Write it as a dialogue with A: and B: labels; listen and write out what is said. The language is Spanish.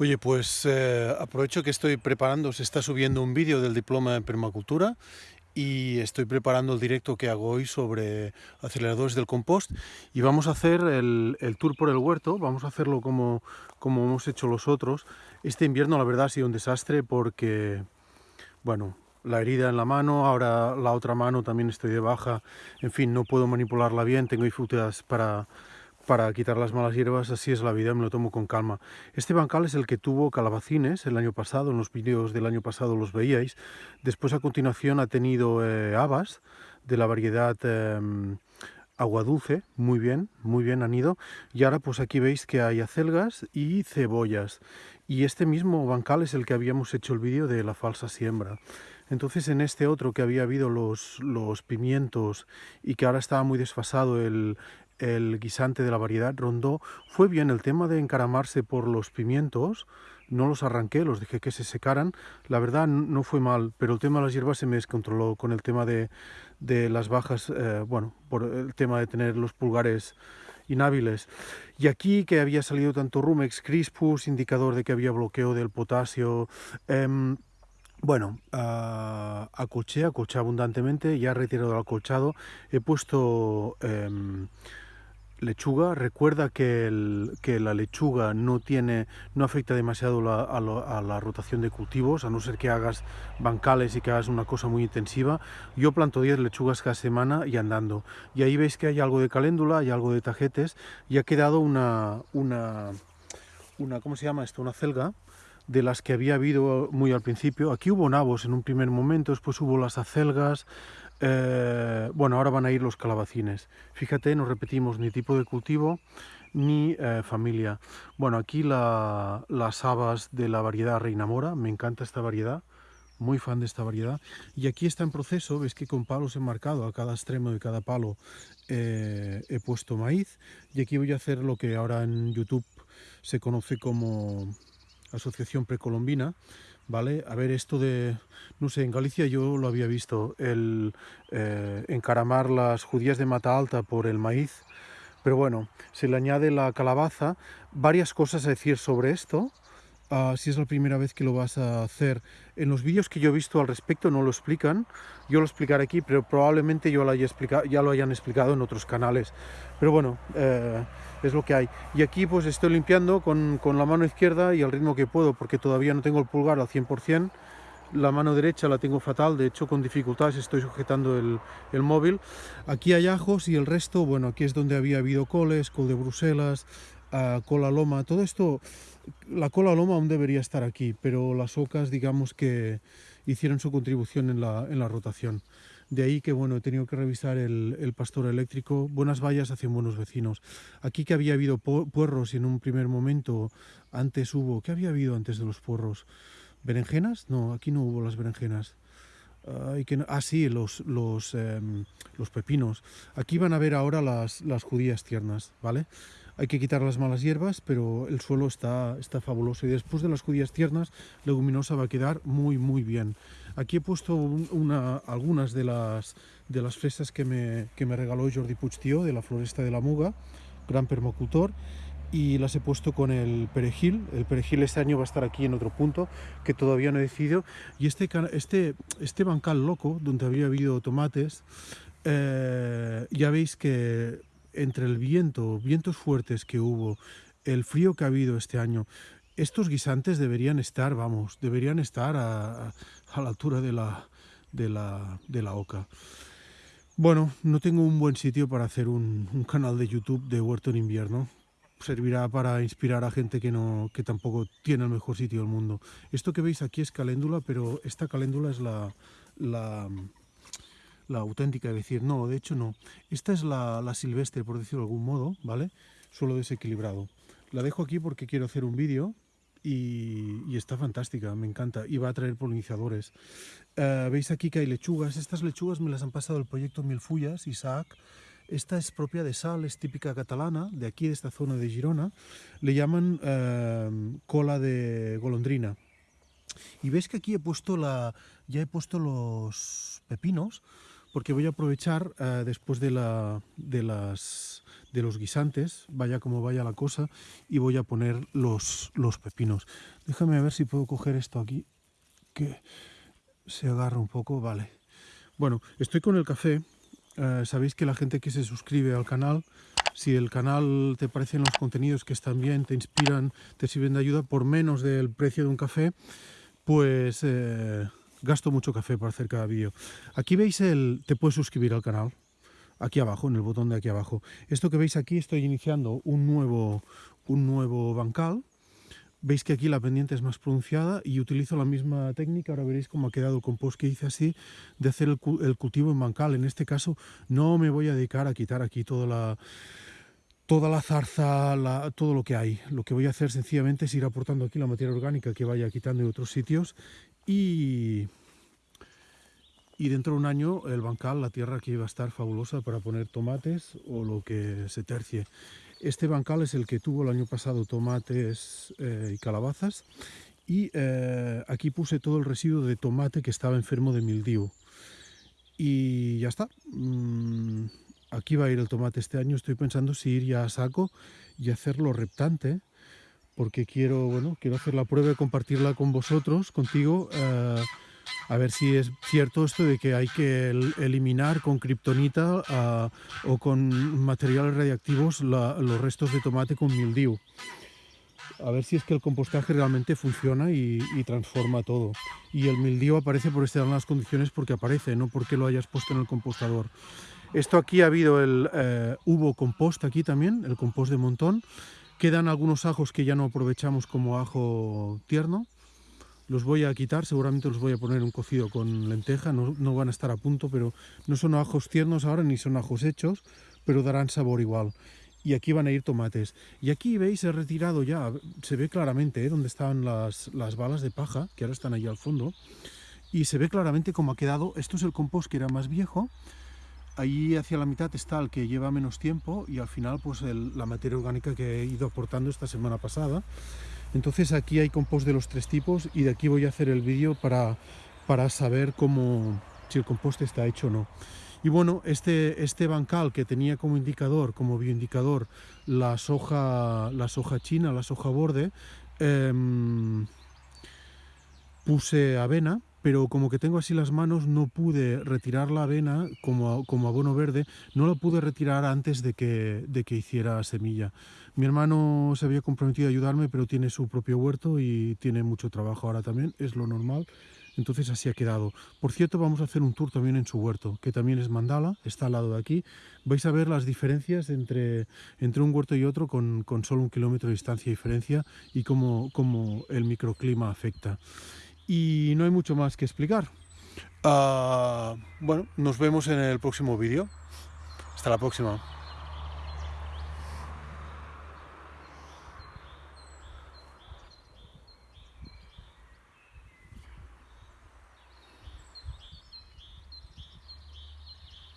A: Oye, pues eh, aprovecho que estoy preparando, se está subiendo un vídeo del diploma en permacultura y estoy preparando el directo que hago hoy sobre aceleradores del compost y vamos a hacer el, tour por el huerto, vamos a hacerlo como, como hemos hecho los otros. Este invierno la verdad ha sido un desastre porque, bueno, la herida en la mano, ahora la otra mano también estoy de baja, en fin, no puedo manipularla bien, tengo dificultades para para quitar las malas hierbas, así es la vida, me lo tomo con calma. Este bancal es el que tuvo calabacines el año pasado, en los vídeos del año pasado los veíais. Después a continuación ha tenido eh, habas de la variedad em, agua dulce, muy bien, muy bien han ido. Y ahora pues aquí veis que hay acelgas y cebollas. Y este mismo bancal es el que habíamos hecho el vídeo de la falsa siembra. Entonces en este otro que había habido los, los pimientos y que ahora estaba muy desfasado el, el guisante de la variedad rondó, fue bien el tema de encaramarse por los pimientos, no los arranqué, los dejé que se secaran, la verdad no fue mal, pero el tema de las hierbas se me descontroló con el tema de, de las bajas, eh, bueno, por el tema de tener los pulgares inhábiles. Y aquí que había salido tanto Rumex crispus, indicador de que había bloqueo del potasio, eh, bueno, uh, acolché, acolché abundantemente, ya he retirado el acolchado, he puesto... Eh, lechuga, recuerda que, el, que, la lechuga no tiene, no afecta demasiado la, a, la rotación de cultivos, a no ser que hagas bancales y que hagas una cosa muy intensiva. Yo planto 10 lechugas cada semana y andando. Y ahí veis que hay algo de caléndula, hay algo de tajetes y ha quedado una, una, una ¿cómo se llama esto? Una celga de las que había habido muy al principio. Aquí hubo nabos en un primer momento, después hubo las acelgas, eh, bueno, ahora van a ir los calabacines. Fíjate, no repetimos ni tipo de cultivo ni eh, familia. Bueno, aquí la, las habas de la variedad Reina Mora, me encanta esta variedad, muy fan de esta variedad. Y aquí está en proceso, ves que con palos enmarcado a cada extremo de cada palo eh, he puesto maíz. Y aquí voy a hacer lo que ahora en YouTube se conoce como asociación precolombina, ¿vale? A ver, esto de, no sé, en Galicia yo lo había visto, el eh, encaramar las judías de mata alta por el maíz, pero bueno, se le añade la calabaza, varias cosas a decir sobre esto, uh, si es la primera vez que lo vas a hacer. En los vídeos que yo he visto al respecto no lo explican, yo lo explicaré aquí, pero probablemente yo lo haya explicado, ya lo hayan explicado en otros canales. Pero bueno, eh, es lo que hay. Y aquí pues estoy limpiando con, con la mano izquierda y al ritmo que puedo, porque todavía no tengo el pulgar al 100%, la mano derecha la tengo fatal, de hecho con dificultades estoy sujetando el, el, móvil. Aquí hay ajos y el resto, bueno, aquí es donde había habido coles, col de Bruselas, uh, cola loma, todo esto, la cola loma aún debería estar aquí, pero las ocas digamos que hicieron su contribución en la, en la rotación. De ahí que bueno, he tenido que revisar el, el, pastor eléctrico, buenas vallas hacen buenos vecinos. Aquí que había habido puerros y en un primer momento antes hubo, ¿qué había habido antes de los puerros? ¿Berenjenas? No, aquí no hubo las berenjenas. Uh, que, ah, sí, los, los, eh, los pepinos. Aquí van a ver ahora las, las judías tiernas, ¿vale? Hay que quitar las malas hierbas, pero el suelo está, está fabuloso. Y después de las judías tiernas, leguminosa va a quedar muy, muy bien. Aquí he puesto una, algunas de las, de las fresas que me, que me regaló Jordi Puigtió, de la floresta de la Muga, gran permacultor y las he puesto con el perejil. El perejil este año va a estar aquí en otro punto que todavía no he decidido. Y este, este, este bancal loco, donde había habido tomates, eh, ya veis que entre el viento, vientos fuertes que hubo, el frío que ha habido este año, estos guisantes deberían estar, vamos, deberían estar a, a la altura de la, de, la, de la oca. Bueno, no tengo un buen sitio para hacer un, un, canal de YouTube de huerto en invierno. Servirá para inspirar a gente que, no, que tampoco tiene el mejor sitio del mundo. Esto que veis aquí es caléndula, pero esta caléndula es la, la, la auténtica, es decir, no, de hecho no. Esta es la, la silvestre, por decirlo de algún modo, ¿vale? Suelo desequilibrado. La dejo aquí porque quiero hacer un vídeo y, y, está fantástica, me encanta. Y va a traer polinizadores. Uh, Veis aquí que hay lechugas. Estas lechugas me las han pasado el proyecto Milfullas, Isaac. Esta es propia de Sal, es típica catalana, de aquí, de esta zona de Girona. Le llaman uh, cola de golondrina. Y veis que aquí he puesto la, ya he puesto los pepinos, porque voy a aprovechar uh, después de, la, de, las, de los guisantes, vaya como vaya la cosa, y voy a poner los, los pepinos. Déjame ver si puedo coger esto aquí, que se agarra un poco, vale. Bueno, estoy con el café, eh, sabéis que la gente que se suscribe al canal, si el canal te parecen los contenidos que están bien, te inspiran, te sirven de ayuda por menos del precio de un café, pues eh, gasto mucho café para hacer cada vídeo. Aquí veis el... te puedes suscribir al canal, aquí abajo, en el botón de aquí abajo. Esto que veis aquí, estoy iniciando un nuevo, un nuevo bancal. Veis que aquí la pendiente es más pronunciada y utilizo la misma técnica, ahora veréis cómo ha quedado el compost que hice así, de hacer el, cultivo en bancal. En este caso no me voy a dedicar a quitar aquí toda la, toda la zarza, todo lo que hay. Lo que voy a hacer sencillamente es ir aportando aquí la materia orgánica que vaya quitando de otros sitios y, y dentro de un año el bancal, la tierra aquí va a estar fabulosa para poner tomates o lo que se tercie. Este bancal es el que tuvo el año pasado tomates eh, y calabazas y eh, aquí puse todo el residuo de tomate que estaba enfermo de mildiu. Y ya está. Mm, aquí va a ir el tomate este año. Estoy pensando si ir ya a saco y hacerlo reptante porque quiero, bueno, quiero hacer la prueba y compartirla con vosotros, contigo, eh, a ver si es cierto esto de que hay que eliminar con kriptonita eh, o con materiales radiactivos los restos de tomate con mildiu. A ver si es que el compostaje realmente funciona y, transforma todo. Y el mildiu aparece por estas las condiciones porque aparece, no porque lo hayas puesto en el compostador. Esto aquí ha habido el... Eh, hubo compost aquí también, el compost de montón, Quedan algunos ajos que ya no aprovechamos como ajo tierno. Los voy a quitar, seguramente los voy a poner un cocido con lenteja, no, van a estar a punto, pero no son ajos tiernos ahora ni son ajos hechos, pero darán sabor igual. Y aquí van a ir tomates. Y aquí veis, he retirado ya, se ve claramente ¿eh? dónde estaban las, las balas de paja, que ahora están ahí al fondo. Y se ve claramente cómo ha quedado. Esto es el compost que era más viejo, Ahí hacia la mitad está el que lleva menos tiempo y al final pues la materia orgánica que he ido aportando esta semana pasada. Entonces aquí hay compost de los tres tipos y de aquí voy a hacer el vídeo para, para saber cómo, si el compost está hecho o no. Y bueno, este, este bancal que tenía como indicador, como bioindicador, la soja, la soja china, la soja borde, em, puse avena, pero como que tengo así las manos no pude retirar la avena como, como abono verde, no la pude retirar antes de que, de que hiciera semilla. Mi hermano se había comprometido a ayudarme, pero tiene su propio huerto y tiene mucho trabajo ahora también, es lo normal. Entonces así ha quedado. Por cierto, vamos a hacer un tour también en su huerto, que también es mandala, está al lado de aquí. Vais a ver las diferencias entre, entre un huerto y otro con, con solo un kilómetro de distancia de diferencia y cómo, cómo el microclima afecta y no hay mucho más que explicar. Uh, bueno, nos vemos en el próximo vídeo. Hasta la próxima.